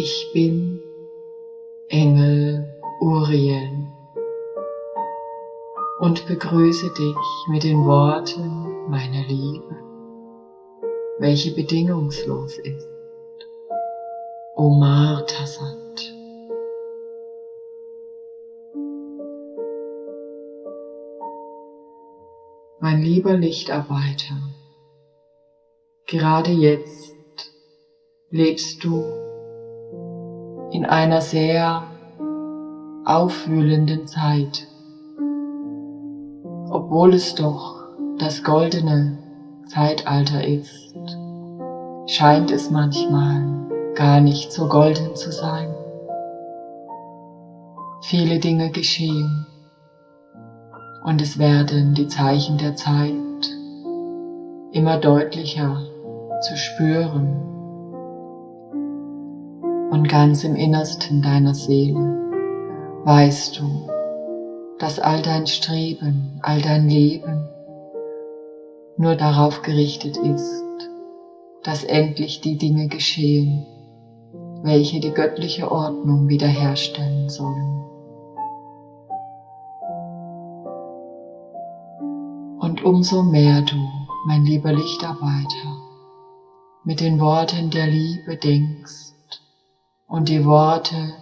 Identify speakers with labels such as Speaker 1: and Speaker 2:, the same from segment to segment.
Speaker 1: Ich bin Engel Uriel und begrüße dich mit den Worten meiner Liebe, welche bedingungslos ist. Omar Tassat. Mein lieber Lichtarbeiter, gerade jetzt lebst du in einer sehr aufwühlenden Zeit, obwohl es doch das goldene Zeitalter ist, scheint es manchmal gar nicht so golden zu sein. Viele Dinge geschehen und es werden die Zeichen der Zeit immer deutlicher zu spüren und ganz im Innersten deiner Seele weißt du, dass all dein Streben, all dein Leben nur darauf gerichtet ist, dass endlich die Dinge geschehen, welche die göttliche Ordnung wiederherstellen sollen. Und umso mehr du, mein lieber Lichtarbeiter, mit den Worten der Liebe denkst und die Worte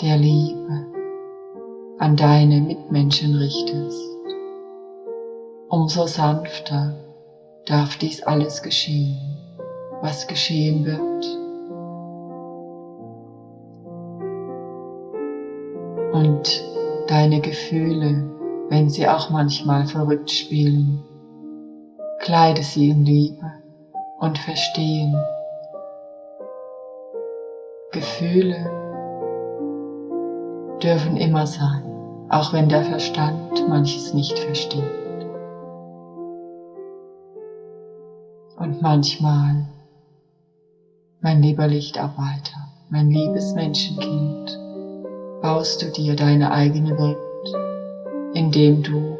Speaker 1: der Liebe an deine Mitmenschen richtest, umso sanfter darf dies alles geschehen, was geschehen wird. Und deine Gefühle, wenn sie auch manchmal verrückt spielen, kleide sie in Liebe und Verstehen. Gefühle dürfen immer sein, auch wenn der Verstand manches nicht versteht. Und manchmal, mein lieber Lichtarbeiter, mein liebes Menschenkind, baust du dir deine eigene Welt, indem du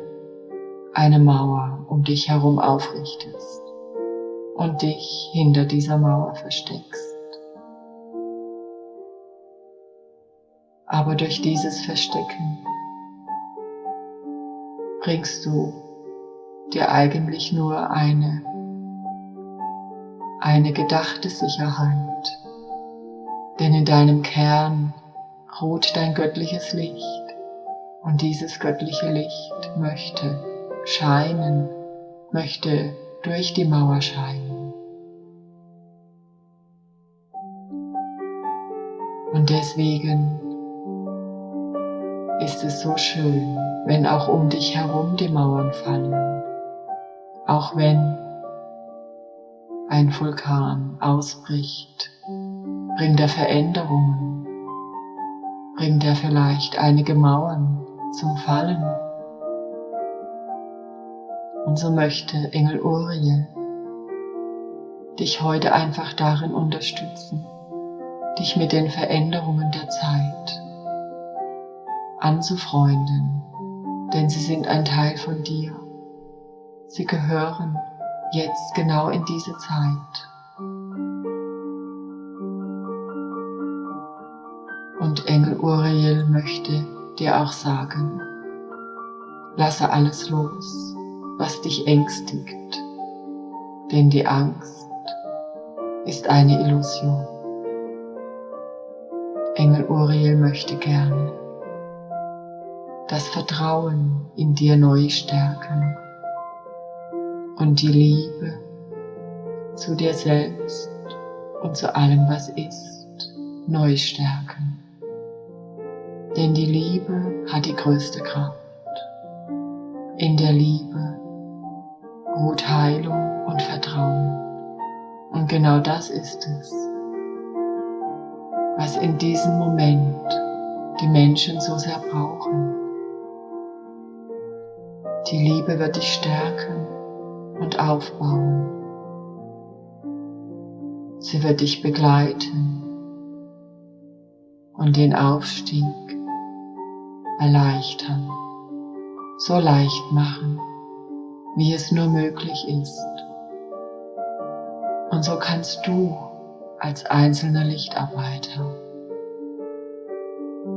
Speaker 1: eine Mauer um dich herum aufrichtest und dich hinter dieser Mauer versteckst. Aber durch dieses Verstecken bringst du dir eigentlich nur eine, eine gedachte Sicherheit. Denn in deinem Kern ruht dein göttliches Licht und dieses göttliche Licht möchte scheinen, möchte durch die Mauer scheinen. Und deswegen ist es so schön, wenn auch um dich herum die Mauern fallen, auch wenn ein Vulkan ausbricht, bringt er Veränderungen, bringt er vielleicht einige Mauern zum Fallen. Und so möchte Engel Uriel dich heute einfach darin unterstützen, dich mit den Veränderungen der Zeit anzufreunden, denn sie sind ein Teil von dir. Sie gehören jetzt genau in diese Zeit. Und Engel Uriel möchte dir auch sagen, lasse alles los, was dich ängstigt, denn die Angst ist eine Illusion. Engel Uriel möchte gerne das Vertrauen in dir neu stärken und die Liebe zu dir selbst und zu allem, was ist, neu stärken. Denn die Liebe hat die größte Kraft. In der Liebe ruht Heilung und Vertrauen. Und genau das ist es, was in diesem Moment die Menschen so sehr brauchen. Die Liebe wird dich stärken und aufbauen. Sie wird dich begleiten und den Aufstieg erleichtern, so leicht machen, wie es nur möglich ist. Und so kannst du als einzelner Lichtarbeiter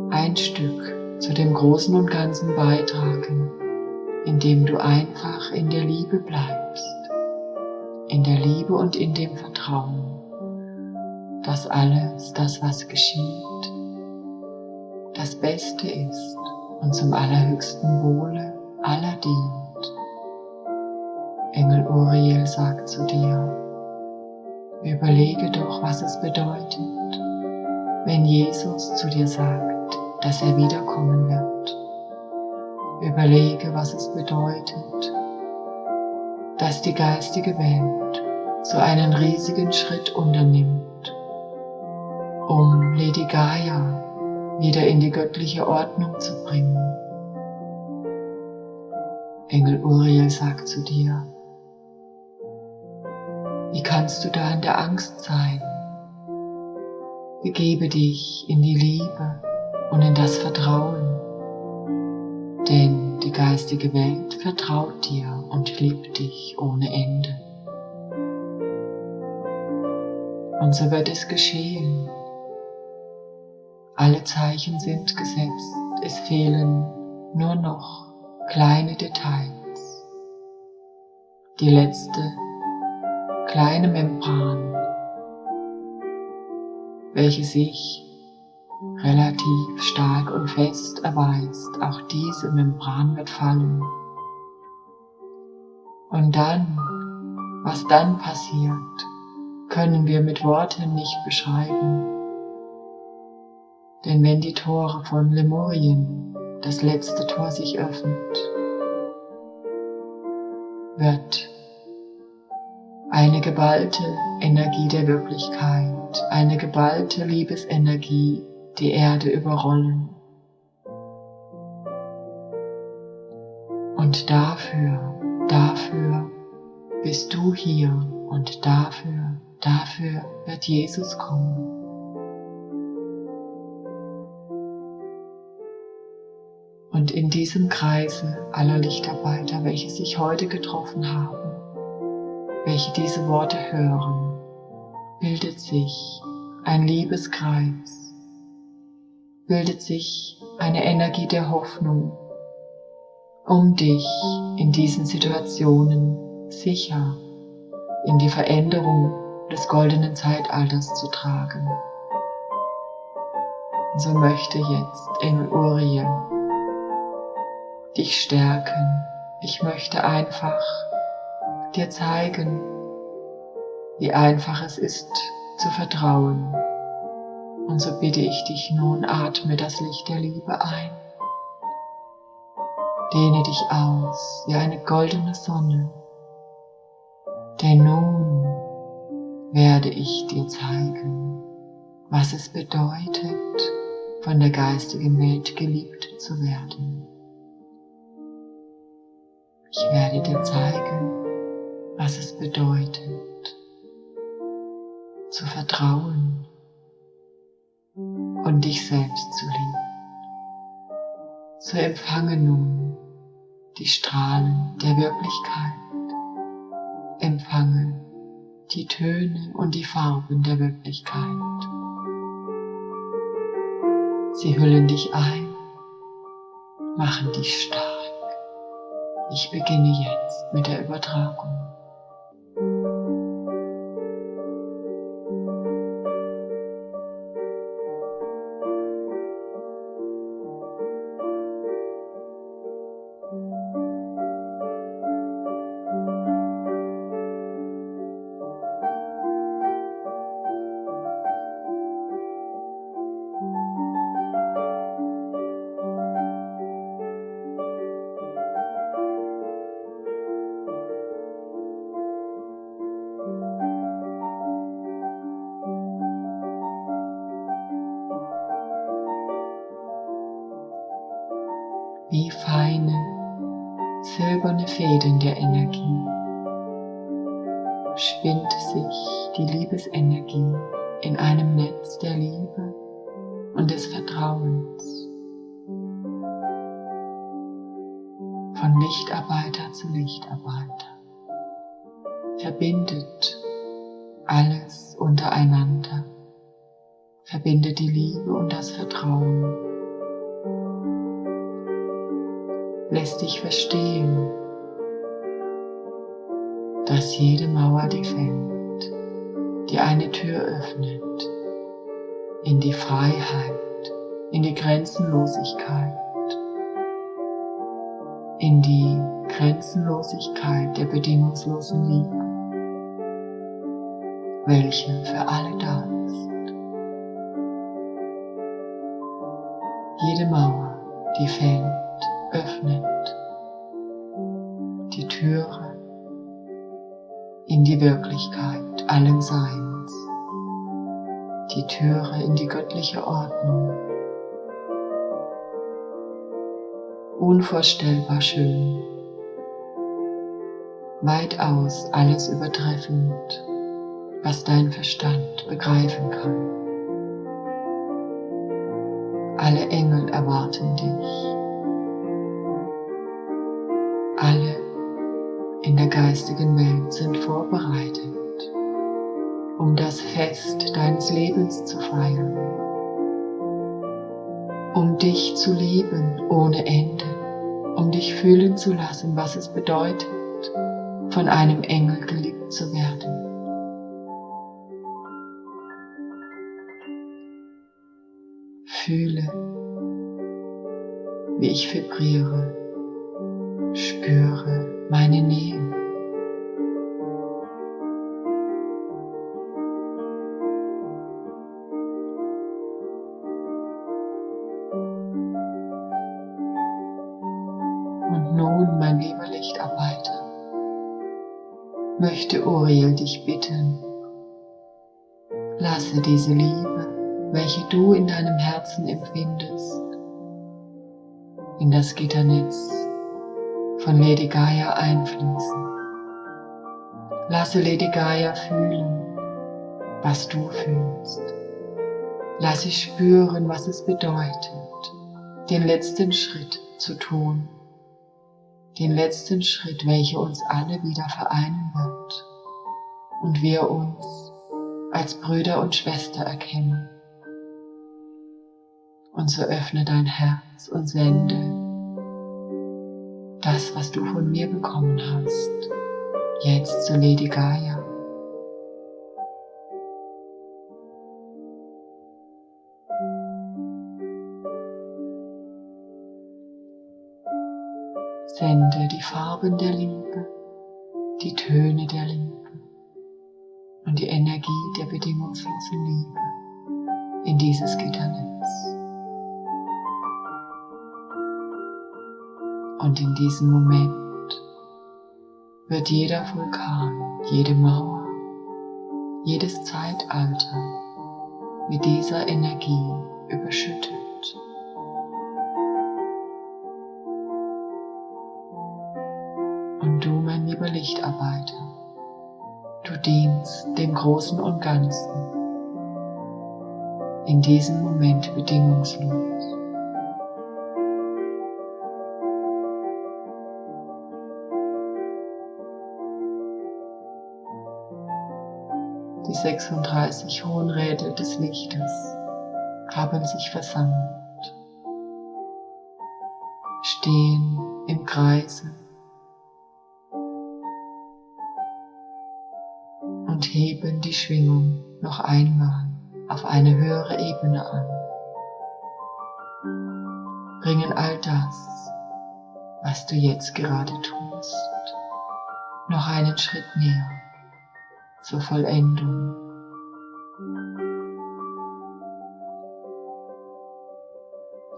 Speaker 1: ein Stück zu dem Großen und Ganzen beitragen, indem du einfach in der Liebe bleibst, in der Liebe und in dem Vertrauen, dass alles, das was geschieht, das Beste ist und zum allerhöchsten Wohle aller dient. Engel Uriel sagt zu dir, überlege doch, was es bedeutet, wenn Jesus zu dir sagt, dass er wiederkommen wird. Überlege, was es bedeutet, dass die geistige Welt so einen riesigen Schritt unternimmt, um Lady Gaia wieder in die göttliche Ordnung zu bringen. Engel Uriel sagt zu dir, wie kannst du da in der Angst sein? Begebe dich in die Liebe und in das Vertrauen, denn die geistige Welt vertraut dir und liebt dich ohne Ende. Und so wird es geschehen, alle Zeichen sind gesetzt, es fehlen nur noch kleine Details. Die letzte kleine Membran, welche sich relativ stark und fest erweist, auch diese Membran wird fallen. Und dann, was dann passiert, können wir mit Worten nicht beschreiben. Denn wenn die Tore von Lemurien, das letzte Tor sich öffnet, wird eine geballte Energie der Wirklichkeit, eine geballte Liebesenergie die Erde überrollen. Und dafür, dafür bist du hier und dafür, dafür wird Jesus kommen. Und in diesem Kreise aller Lichtarbeiter, welche sich heute getroffen haben, welche diese Worte hören, bildet sich ein Liebeskreis, bildet sich eine Energie der Hoffnung, um dich in diesen Situationen sicher in die Veränderung des goldenen Zeitalters zu tragen. so möchte jetzt Engel Uriel dich stärken. Ich möchte einfach dir zeigen, wie einfach es ist zu vertrauen. Und so bitte ich dich nun, atme das Licht der Liebe ein. Dehne dich aus wie eine goldene Sonne. Denn nun werde ich dir zeigen, was es bedeutet, von der geistigen Welt geliebt zu werden. Ich werde dir zeigen, was es bedeutet, zu vertrauen und dich selbst zu lieben. So empfange nun die Strahlen der Wirklichkeit. Empfange die Töne und die Farben der Wirklichkeit. Sie hüllen dich ein, machen dich stark. Ich beginne jetzt mit der Übertragung. Fäden der Energie spinnt sich die Liebesenergie in einem Netz der Liebe und des Vertrauens. Von Lichtarbeiter zu Lichtarbeiter verbindet alles untereinander. Verbinde die Liebe und das Vertrauen. Lässt dich verstehen, dass jede Mauer, die fällt, dir eine Tür öffnet in die Freiheit, in die Grenzenlosigkeit, in die Grenzenlosigkeit der bedingungslosen Liebe, welche für alle da ist. Jede Mauer, die fällt, öffnet die Türe in die Wirklichkeit allen Seins, die Türe in die göttliche Ordnung. Unvorstellbar schön, weitaus alles übertreffend, was dein Verstand begreifen kann. Alle Engel erwarten dich. Alle geistigen Welt sind vorbereitet, um das Fest deines Lebens zu feiern, um dich zu lieben ohne Ende, um dich fühlen zu lassen, was es bedeutet, von einem Engel geliebt zu werden. Fühle, wie ich vibriere, spüre meine Nähe. Möchte Uriel dich bitten, lasse diese Liebe, welche du in deinem Herzen empfindest, in das Gitternetz von Lady Gaia einfließen. Lasse Lady Gaia fühlen, was du fühlst. Lass sie spüren, was es bedeutet, den letzten Schritt zu tun. Den letzten Schritt, welcher uns alle wieder vereinen wird und wir uns als Brüder und Schwester erkennen. Und so öffne dein Herz und sende das, was du von mir bekommen hast, jetzt zu Lady Gaia. Farben der Liebe, die Töne der Liebe und die Energie der bedingungslosen Liebe in dieses Gitternetz. Und in diesem Moment wird jeder Vulkan, jede Mauer, jedes Zeitalter mit dieser Energie überschüttet. Lieber Lichtarbeiter, du dienst dem Großen und Ganzen in diesem Moment bedingungslos. Die 36 hohen Räder des Lichtes haben sich versammelt, stehen im Kreise und heben die Schwingung noch einmal auf eine höhere Ebene an. Bringen all das, was du jetzt gerade tust, noch einen Schritt näher zur Vollendung.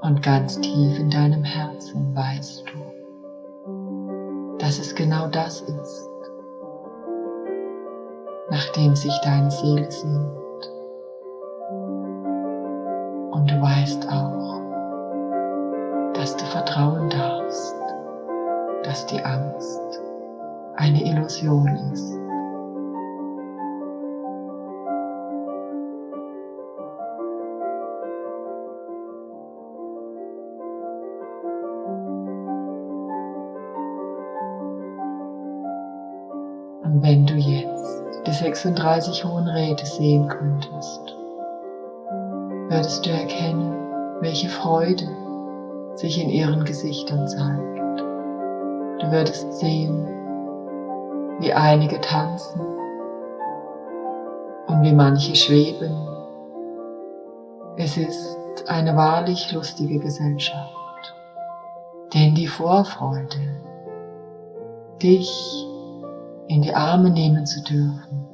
Speaker 1: Und ganz tief in deinem Herzen weißt du, dass es genau das ist, nachdem sich deine Seele sehnt. Und du weißt auch, dass du vertrauen darfst, dass die Angst eine Illusion ist. Und wenn du jetzt die 36 Hohen Räte sehen könntest, würdest du erkennen, welche Freude sich in ihren Gesichtern zeigt. Du würdest sehen, wie einige tanzen und wie manche schweben. Es ist eine wahrlich lustige Gesellschaft, denn die Vorfreude, dich in die Arme nehmen zu dürfen,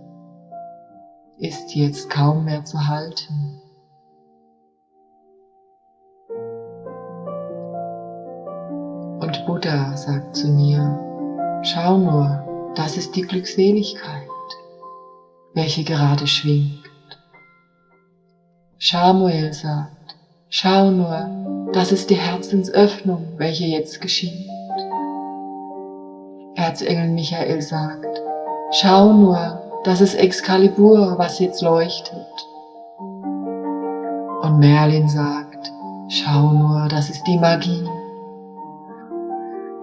Speaker 1: ist jetzt kaum mehr zu halten. Und Buddha sagt zu mir, schau nur, das ist die Glückseligkeit, welche gerade schwingt. Samuel sagt, schau nur, das ist die Herzensöffnung, welche jetzt geschieht. Erzengel Michael sagt, schau nur, das ist Excalibur, was jetzt leuchtet. Und Merlin sagt, schau nur, das ist die Magie.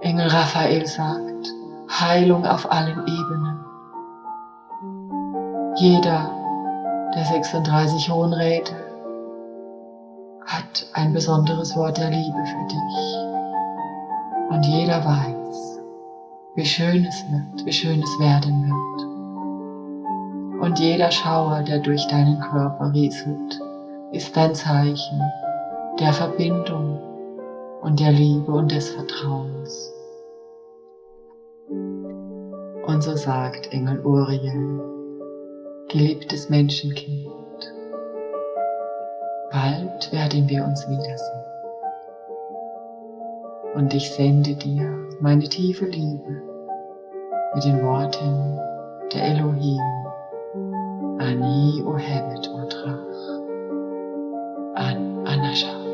Speaker 1: Engel Raphael sagt, Heilung auf allen Ebenen. Jeder der 36 Hohen Räte hat ein besonderes Wort der Liebe für dich. Und jeder weiß, wie schön es wird, wie schön es werden wird. Und jeder Schauer, der durch deinen Körper rieselt, ist ein Zeichen der Verbindung und der Liebe und des Vertrauens. Und so sagt Engel Uriel, geliebtes Menschenkind, bald werden wir uns wiedersehen und ich sende dir meine tiefe Liebe mit den Worten der Elohim. Ani Ohevet Otrach. An Anasha.